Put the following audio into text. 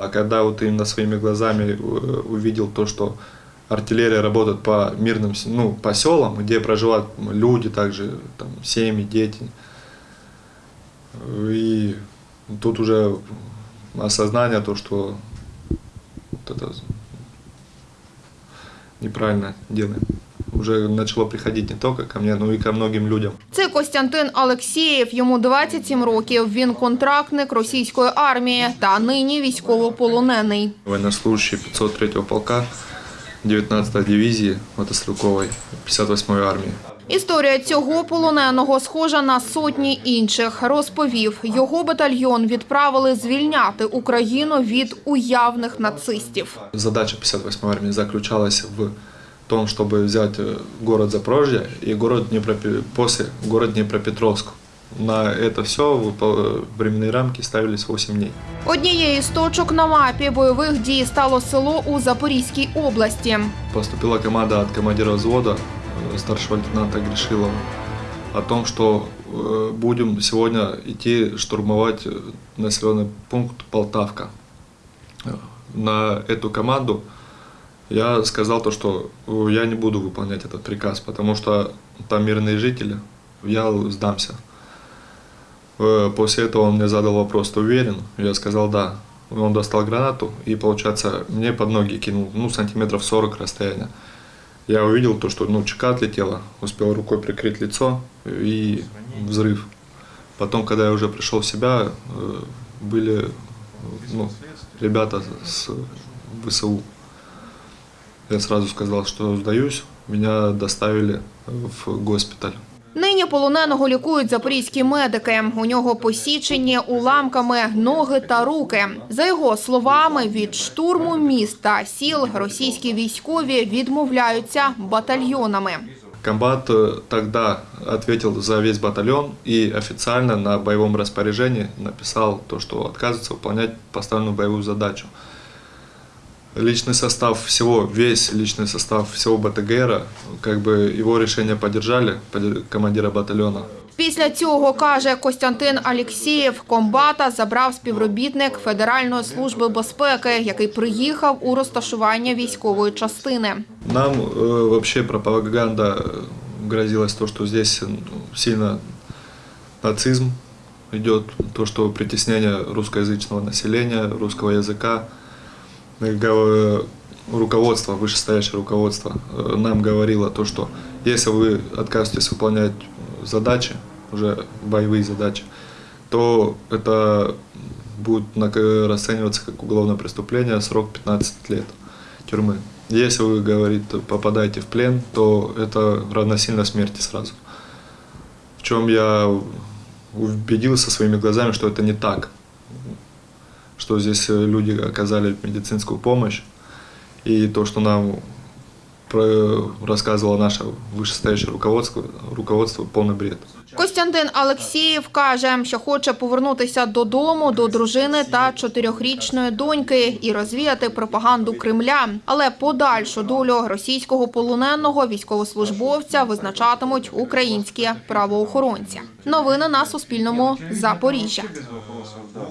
А когда вот именно своими глазами э, увидел то, что артиллерия работает по мирным ну, по селам, где проживают люди, также там, семьи, дети. И тут уже осознание то, что вот это неправильно делаем. Уже начало приходить не только ко мне, но и ко многим людям. Це Костянтин Алексєєв. Йому 27 років. Він контрактник російської армії та нині військовополонений. Военнослужащий 503-го полка 19-й дивизии мотострелковой 58-й армии. Історія цього полоненого схожа на сотні інших. Розповів, його батальйон відправили звільняти Україну від уявних нацистів. Задача 58-й армии заключалась в том, чтобы взять э, город Запорожье и город Днепропе- после город Днепропетровск. На это все временные рамки ставились 8 дней. Однією з точок на мапі бойових дій стало село у Запорізькій області. Поступила команда от командира взвода э, старшего лейтенанта Гришилова о том, что э, будем сегодня идти штурмовать э, населенный пункт Полтавка. Э, На эту команду я сказал то, что э, я не буду выполнять этот приказ, потому что там мирные жители, я сдамся. Э, После этого он мне задал вопрос, ты уверен? Я сказал да. Он достал гранату и, получается, мне под ноги кинул, ну, сантиметров 40 расстояния. Я увидел то, что, ну, чека отлетела, успел рукой прикрыть лицо и взрыв. Потом, когда я уже пришел в себя, э, были, ну, ребята с ВСУ. Я сразу сказал, что сдаюсь. Меня доставили в госпиталь. Нині полоненого лікують запорізькі медики. У нього посічені уламками ноги та руки. За його словами, від штурму міст та сіл російські військові відмовляються батальйонами. Комбат э, тогда ответил за весь батальон и официально на боевом распоряжении написал то, что отказывается выполнять поставленную боевую задачу. Личный состав всего, весь личный состав всего БТГРа, как бы его решение поддержали, подде- командира батальона. Після цього, каже Костянтин Алєксєєв, комбата забрав співробітник Федеральної служби безпеки, який приїхав у розташування військової частини. Нам э, вообще пропаганда э, грозилась то, что здесь ну, сильно нацизм идет, то, что притеснение русскоязычного населения, русского языка. Э, Руководство, вышестоящее руководство э, нам говорило то, что если вы откажетесь выполнять задачи, уже боевые задачи, то это будет расцениваться как уголовное преступление, срок 15 лет тюрьмы. Если вы, говорит, попадаете в плен, то это равносильно смерти сразу. В чем я убедился своими глазами, что это не так. Что здесь э, люди оказали медицинскую помощь. И то, что нам про- рассказывало наше вышестоящее руководство, руководство полный бред. Костянтин Алексєєв каже, що хоче повернутися додому до дружини та чотирьохрічної доньки і розвіяти пропаганду Кремля. Але подальшу долю російського полоненого військовослужбовця визначатимуть українські правоохоронці. Новини на Суспільному. Запоріжжя. без вопросов, да.